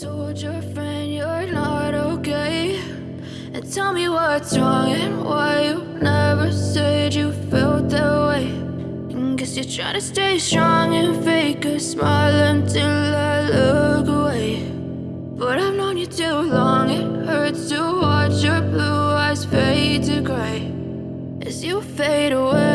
told your friend you're not okay. And tell me what's wrong and why you never said you felt that way. And Guess you're trying to stay strong and fake a smile until I look away. But I've known you too long, it hurts to watch your blue eyes fade to gray. As you fade away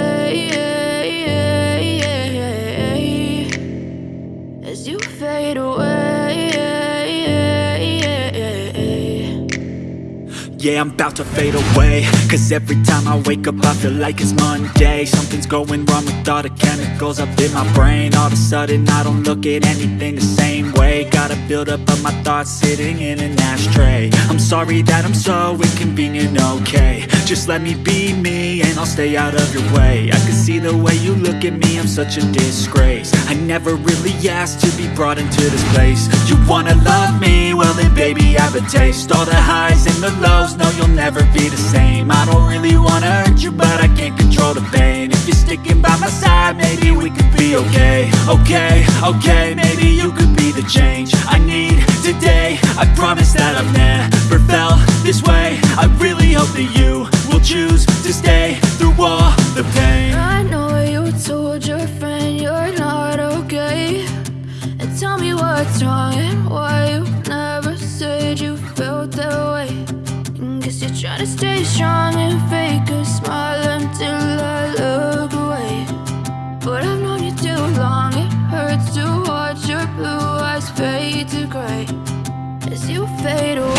Yeah, I'm about to fade away. Cause every time I wake up I feel like it's Monday. Something's going wrong with all the chemicals up in my brain. All of a sudden I don't look at anything the same way. Gotta build up of my thoughts sitting in an ashtray. I'm sorry that I'm so inconvenient, okay. Just let me be me and stay out of your way. I can see the way you look at me, I'm such a disgrace. I never really asked to be brought into this place. You wanna love me? Well then baby I have a taste. All the highs and the lows no you'll never be the same. I don't really wanna hurt you but I can't control the pain. If you're sticking by my side maybe we could be okay. Okay, okay, maybe you could be the change I need today. I promise that I've never felt this way. I really hope that you will choose to stay through the pain? I know you told your friend you're not okay. And tell me what's wrong and why you never said you felt that way. And Guess you're trying to stay strong and fake a smile until I look away. But I've known you too long, it hurts to watch your blue eyes fade to gray. As you fade away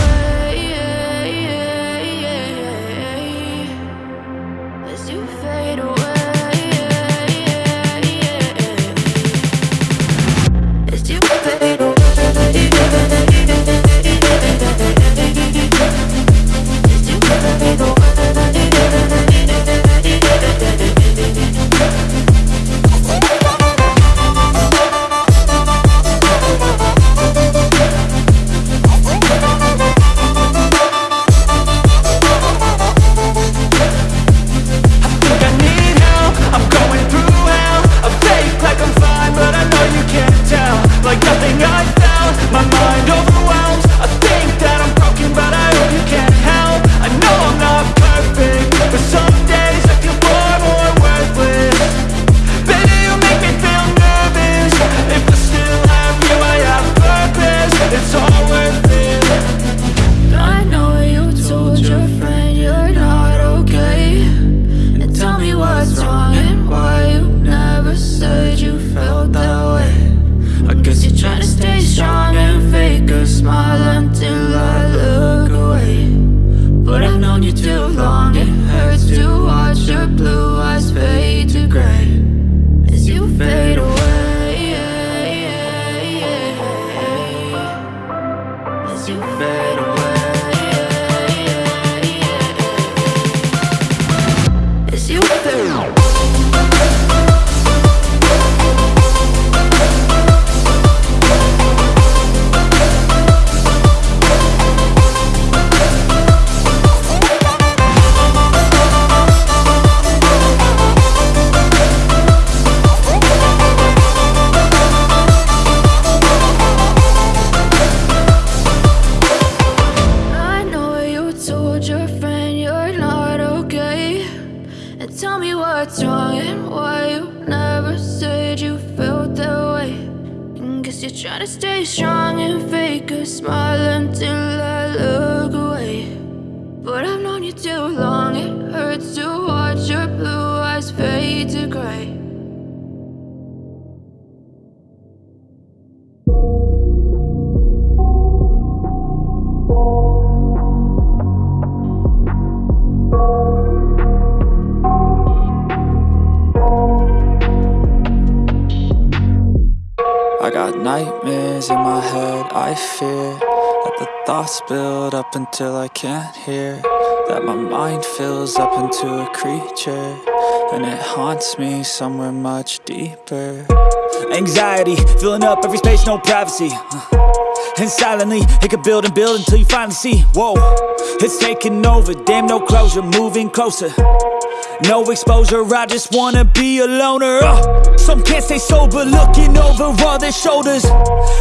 I got nightmares in my head, I fear That the thoughts build up until I can't hear That my mind fills up into a creature And it haunts me somewhere much deeper. Anxiety, filling up every space, no privacy. And silently, it could build and build until you finally see. Whoa, it's taking over, damn no closure, moving closer No exposure, I just wanna be a loner. Uh, some can't stay sober, looking over all their shoulders.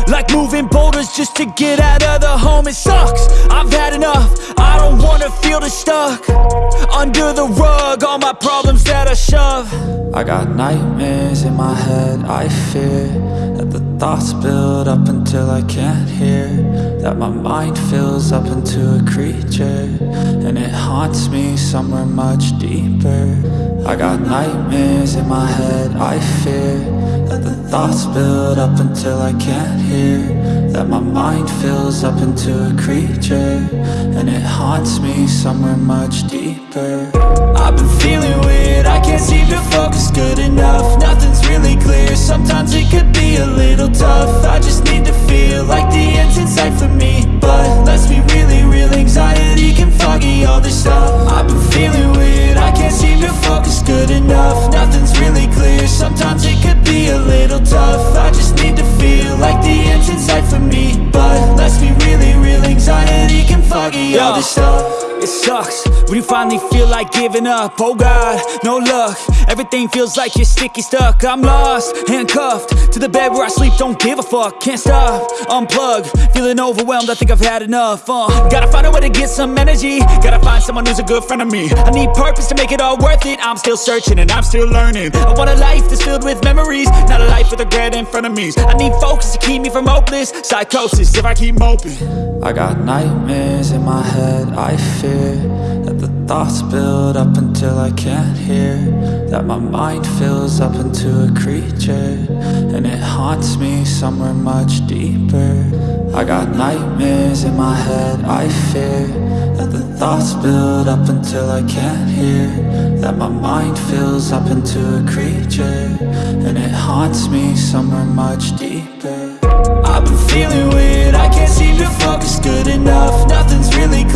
Like moving boulders just to get out of the home. It sucks, I've had enough. I don't wanna feel the stuck under the rug. All my problems that I shove. I got nightmares in my head, I fear The thoughts build up until I can't hear That my mind fills up into a creature And it haunts me somewhere much deeper. I got nightmares in my head, I fear That the thoughts build up until I can't hear That my mind fills up into a creature And it haunts me somewhere much deeper I've been feeling weird, I can't seem to focus good enough. Nothing's really clear, sometimes it could be a little tough. I just need to feel like the end's in sight for me. But let's be really real, anxiety can foggy all this stuff. I've been feeling weird, I can't seem to focus good enough. Nothing's really clear, sometimes it could be a little tough. I just need to feel like the end's in sight for me. But let's be really real, anxiety can foggy all this stuff it sucks. When you finally feel like giving up Oh God, no luck. Everything feels like you're sticky stuck. I'm lost, handcuffed To the bed where I sleep, don't give a fuck Can't stop, unplug Feeling overwhelmed, I think I've had enough uh, Gotta find a way to get some energy. Gotta find someone who's a good friend of me. I need purpose to make it all worth it. I'm still searching and I'm still learning. I want a life that's filled with memories Not a life with regret in front of me. I need focus to keep me from hopeless Psychosis if I keep moping. I got nightmares in my head, I fear That the thoughts build up until I can't hear That my mind fills up into a creature And it haunts me somewhere much deeper. I got nightmares in my head, I fear That the thoughts build up until I can't hear That my mind fills up into a creature And it haunts me somewhere much deeper. I've been feeling weird, I can't seem to focus good enough Nothing's really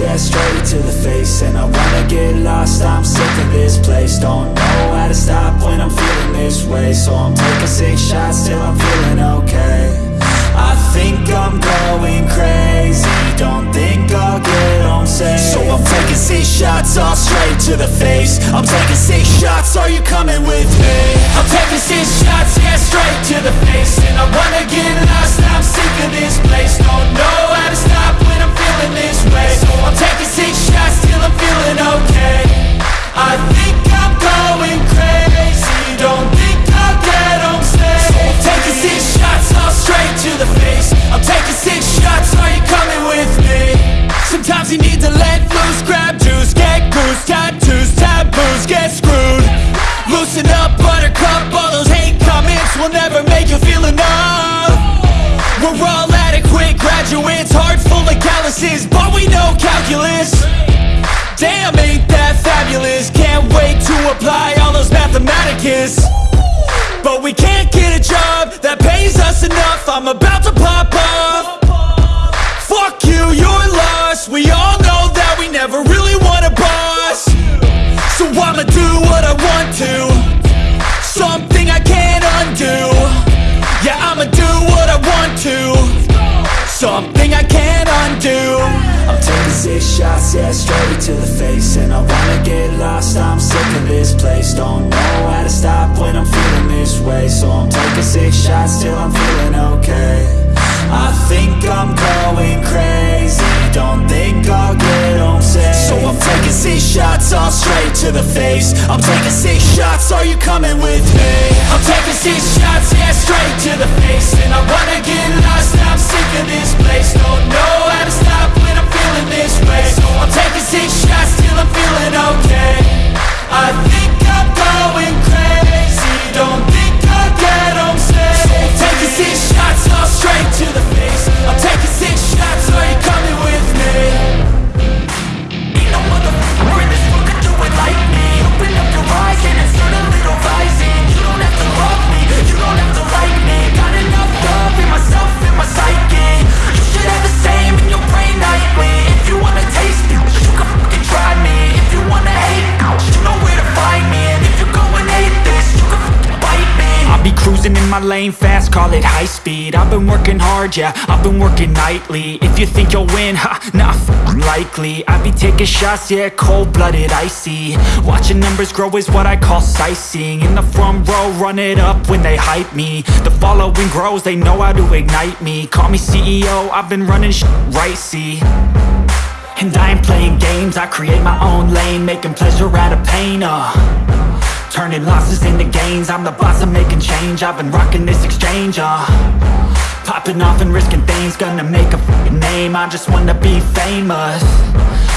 yeah, straight to the face And I wanna get lost, I'm sick of this place. Don't know how to stop when I'm feeling this way. So I'm taking six shots till I'm feeling okay I think I'm going crazy. Don't think I'll get home safe. So I'm taking six shots all straight to the face. I'm taking six shots, are you coming with me? I'm taking six shots, yeah, straight to the face. And I wanna get lost, I'm sick of this place. Don't know how to stop when I'm feeling this way. So I'm taking six shots till I'm feeling okay I think I'm going crazy. Don't think I'll get home safe I'm taking six shots all straight to the face. I'm taking six shots, are you coming with me? Sometimes you need to let loose, grab mathematicus But we can't get a job that pays us enough. I'm about to pop off Fuck you, you're lost. We all know that we never really want a boss. So I'ma do what I want to. Something I can't undo. Yeah, I'ma do what I want to. Something I can't shots, yeah, straight to the face. And I wanna get lost, I'm sick of this place. Don't know how to stop when I'm feeling this way. So I'm taking six shots till I'm feeling okay. I think I'm going crazy. Don't think I'll get home safe. So I'm taking six shots all straight to the face. I'm taking six shots, are you coming with me? I'm taking six shots, yeah, straight to the face. And I wanna get lost, I'm sick of this place. Don't know how to stop I'm taking six shots till I'm feeling okay. I think I'm going crazy. Don't think I'll get home safe So I'm taking six shots, all straight to the face my lane fast, call it high speed. I've been working hard, yeah, I've been working nightly. If you think you'll win, ha, not likely. I be taking shots, yeah, cold-blooded, icy. Watching numbers grow is what I call sightseeing. In the front row, run it up when they hype me. The following grows, they know how to ignite me. Call me CEO, I've been running sh right, see? And I ain't playing games, I create my own lane Making pleasure out of pain, uh Turning losses into gains. I'm the boss, I'm making change. I've been rocking this exchange, uh. Popping off and risking things. Gonna make a name. I just wanna be famous.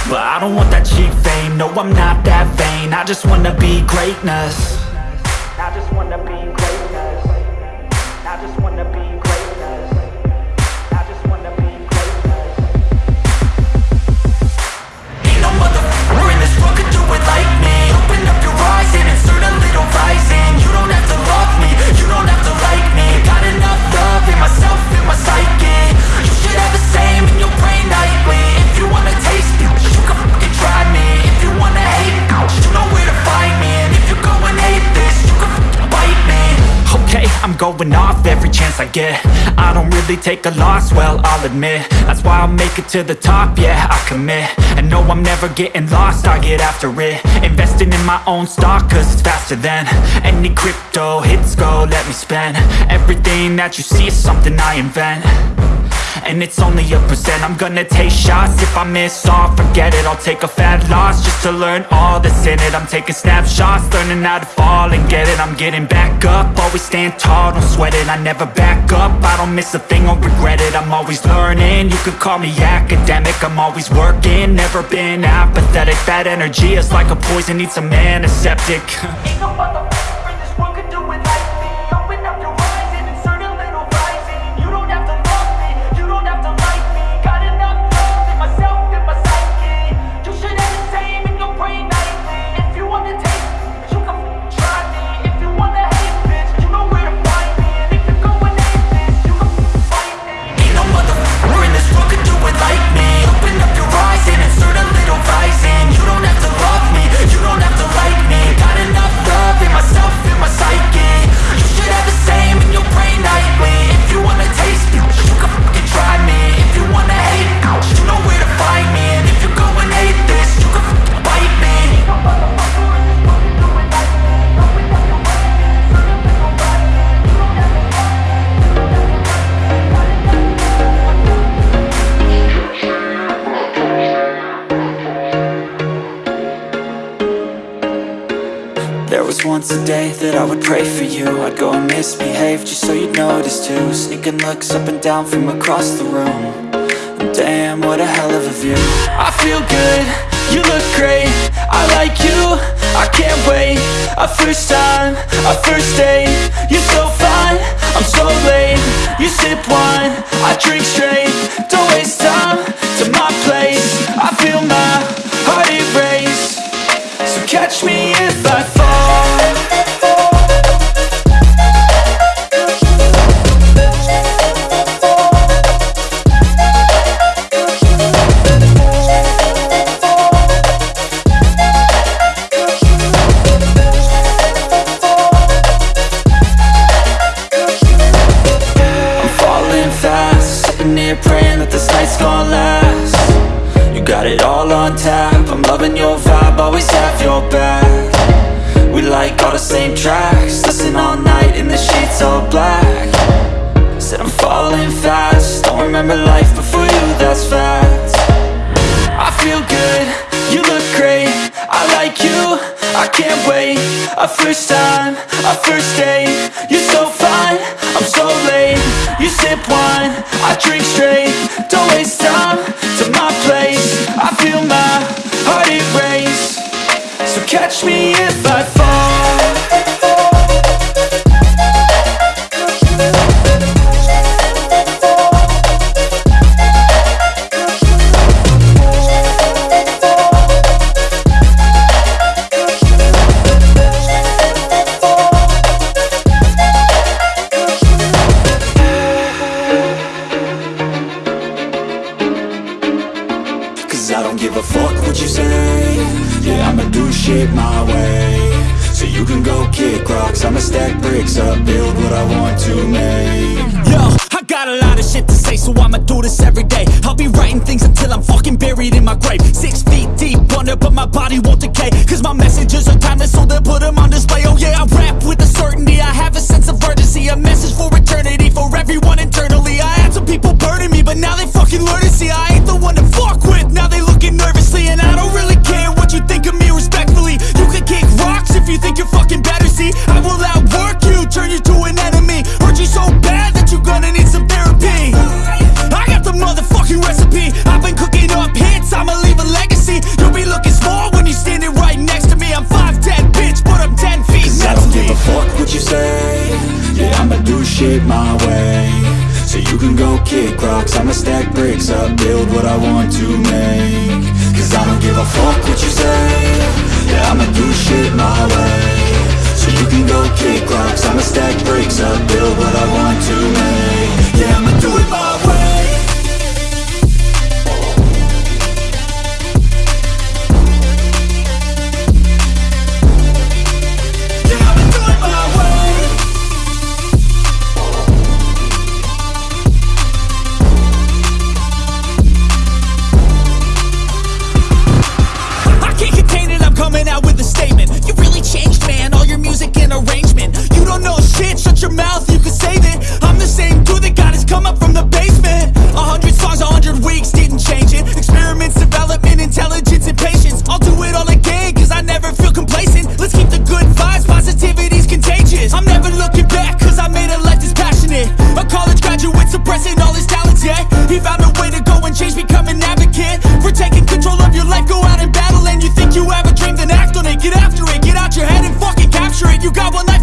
But I don't want that cheap fame. No, I'm not that vain. I just wanna be greatness I don't really take a loss, well, I'll admit. That's why I'll make it to the top, yeah, I commit. And no, I'm never getting lost, I get after it. Investing in my own stock, cause it's faster than Any crypto hits go, let me spend. Everything that you see is something I invent and it's only a percent. I'm gonna take shots. If I miss all, forget it. I'll take a fat loss Just to learn all that's in it. I'm taking snapshots Learning how to fall and get it. I'm getting back up. Always stand tall, don't sweat it. I never back up. I don't miss a thing or regret it. I'm always learning. You could call me academic. I'm always working. Never been apathetic. That energy is like a poison. Needs a antiseptic. Ain't no once a day that I would pray for you. I'd go and misbehave just so you'd notice too. Sneaking looks up and down from across the room. And Damn, what a hell of a view. I feel good, you look great. I like you, I can't wait. A first time, a first date. You're so fine, I'm so late. You sip wine, I drink straight. Don't waste time to my place. I feel my heart erase. So catch me if I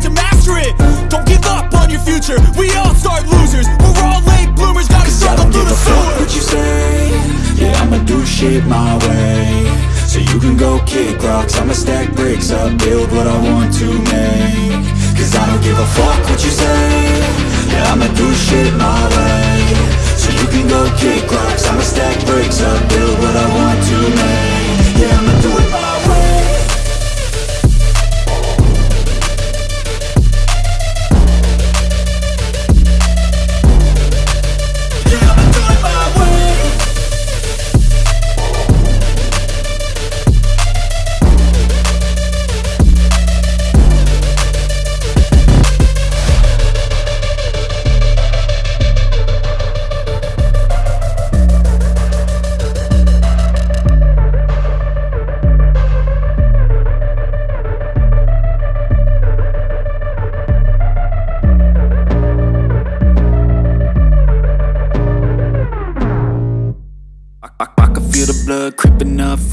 to master it. Don't give up on your future. We all start losers. We're all late bloomers. Gotta struggle through the sewer what you say. Yeah, I'ma do shit my way. So you can go kick rocks. I'ma stack bricks up. Build what I want to make. Cause I don't give a fuck what you say. Yeah, I'ma do shit my way. So you can go kick rocks. I'ma stack bricks up. Build what I want to make. Yeah, I'ma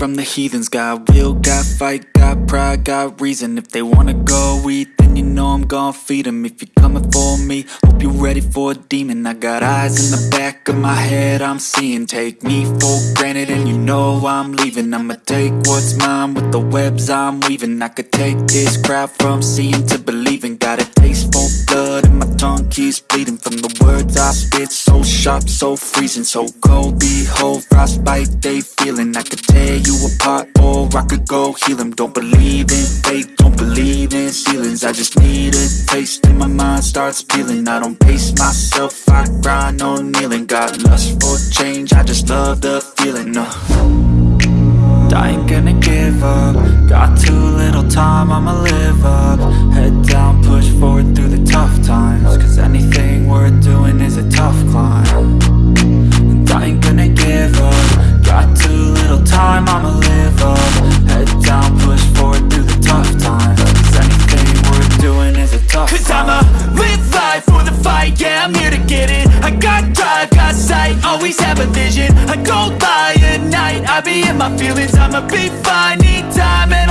from the heathens. Got will, got fight, got pride, got reason. If they wanna go eat, then you know I'm gon' feed them If you're coming for me, hope you're ready for a demon. I got eyes in the back of my head, I'm seeing. Take me for granted and you know I'm leaving. I'ma take what's mine with the webs I'm weaving. I could take this crowd from seeing to believing. Got a taste for blood and my tongue keeps bleeding From the words I spit, so sharp, so freezing So cold, behold, frostbite, they feeling. I could tear you apart or I could go heal them Don't believe in fate, don't believe in ceilings I just need a taste and my mind starts peeling. I don't pace myself, I grind on kneeling. Got lust for change, I just love the feeling uh. I ain't gonna give up. Got too little time, I'ma live up. Head down, push forward tough times Cause anything worth doing is a tough climb. And I ain't gonna give up. Got too little time, I'ma live up. Head down, push forward through the tough times Cause anything worth doing is a tough Cause climb. I'ma live life for the fight Yeah, I'm here to get it. I got drive, got sight Always have a vision. I go by at night I be in my feelings I'ma be fine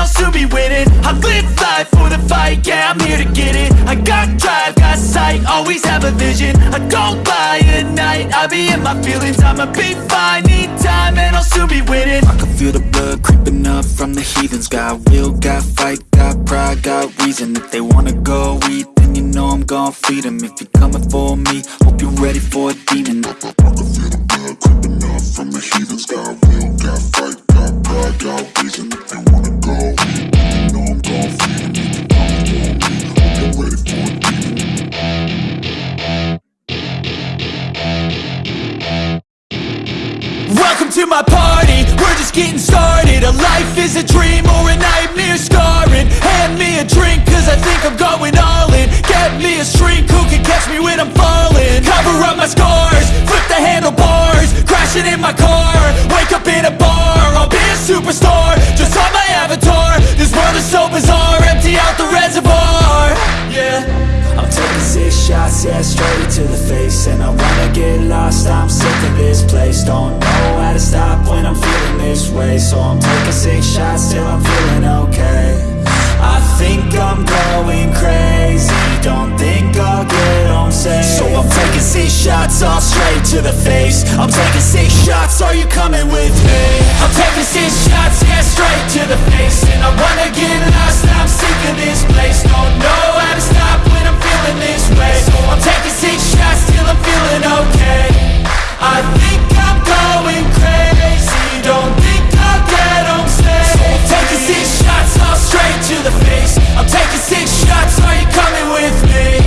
I'll soon be winning. I live life for the fight, yeah I'm here to get it. I got drive, got sight, always have a vision. I don't lie at night, I be in my feelings. I'ma be fine, need time and I'll soon be winning. I can feel the blood creeping up from the heathens. Got will, got fight, got pride, got reason. If they wanna go eat, then you know I'm gon' feed 'em. If you're coming for me, hope you're ready for a demon. I can feel the blood creeping up from the heathens. Got will, got fight, got pride, got to my party, we're just getting started. A life is a dream or a nightmare scarring. Hand me a drink cause I think I'm going all in. Get me a shrink who can catch me when I'm falling? Cover up my scars, flip the handlebars Crashing in my car, wake up in a bar I'll be a superstar, just on my avatar. This world is so bizarre, shots, yeah, straight to the face. And I wanna get lost, I'm sick of this place. Don't know how to stop when I'm feeling this way. So I'm taking six shots till I'm feeling okay think I'm going crazy. Don't think I'll get home safe. So I'm taking six shots all straight to the face. I'm taking six shots, are you coming with me? I'm taking six shots, yeah, straight to the face. And I wanna get lost, I'm sick of this place. Don't know how to stop when I'm feeling this way. So I'm taking six shots till I'm feeling okay. I think I'm going crazy Don't think get home safe I'm taking six shots all straight to the face. I'm taking six shots, are you coming with me?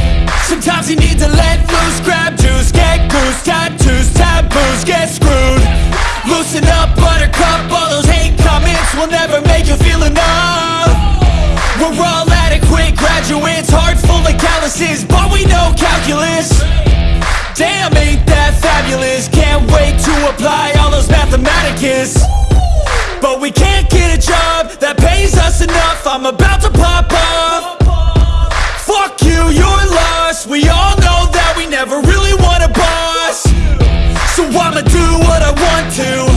Sometimes you need to let loose, grab juice, get goose, tattoos, taboos, get screwed. Loosen up, buttercup, all those hate comments will never make you feel enough. We're all adequate graduates, heart full of calluses, but we know calculus. Damn, ain't that fabulous? Can't wait to apply all But we can't get a job that pays us enough. I'm about to pop off Fuck you, you're lost. We all know that we never really want a boss. So I'ma do what I want to.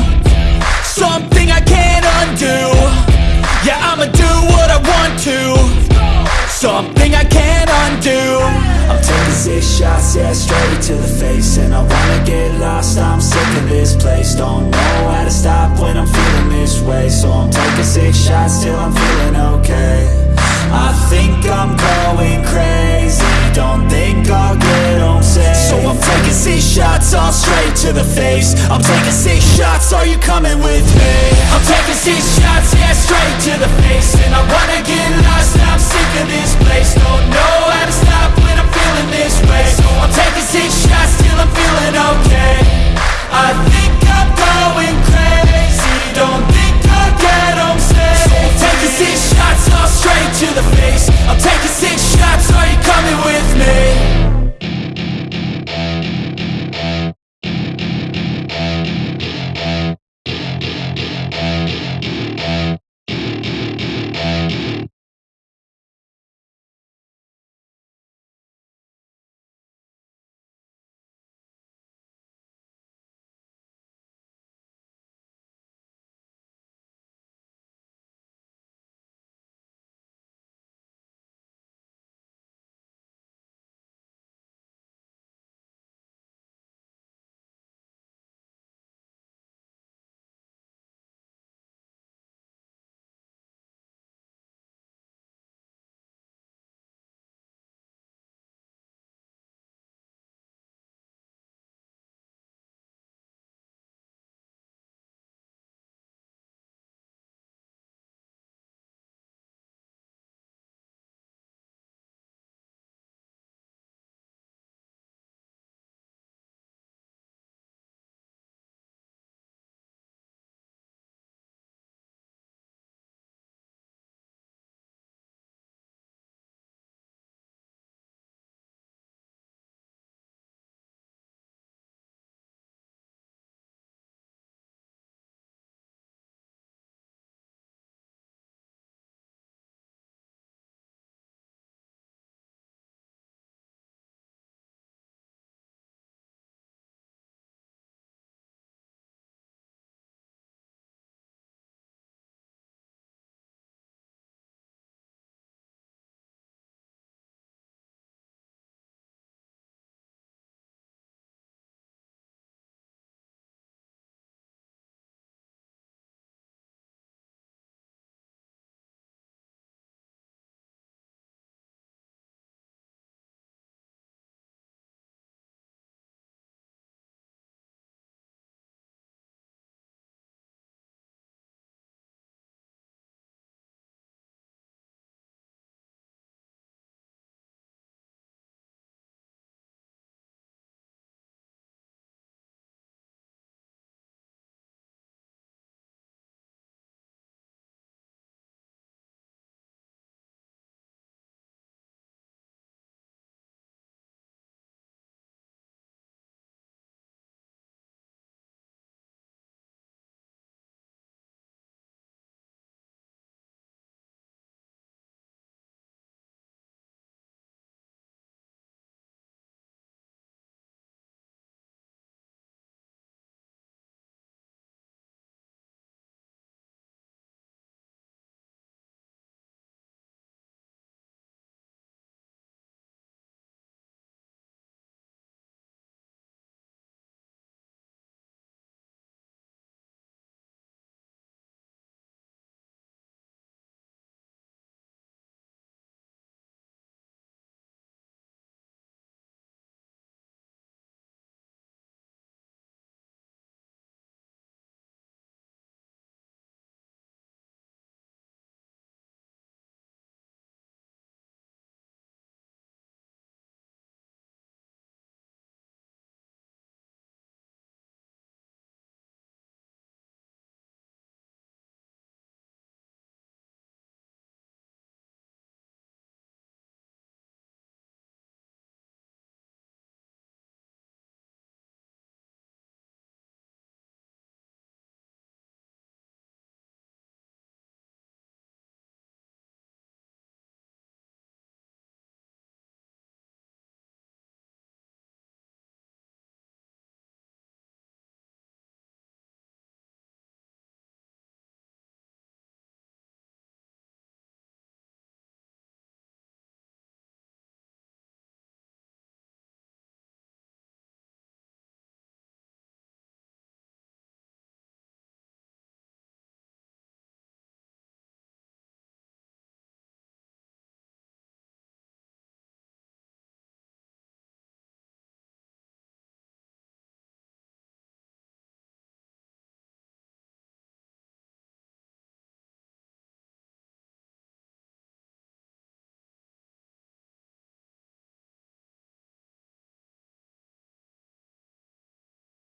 Something I can't undo. Yeah, I'ma do what I want to. Something I can't undo yeah, straight to the face And I wanna get lost, I'm sick of this place. Don't know how to stop when I'm feeling this way. So I'm taking six shots till I'm feeling okay. I think I'm going crazy. Don't think I'll get home safe. So I'm taking six shots all straight to the face. I'm taking six shots, are you coming with me? I'm taking six shots, yeah, straight to the face. And I wanna get lost, I'm sick of this place. Don't know how to stop feeling this way. So I'm taking six shots till I'm feeling okay. I think I'm going crazy. Don't think I'll get home safe So I'm taking six shots all straight to the face. I'm taking six shots, are you coming with me?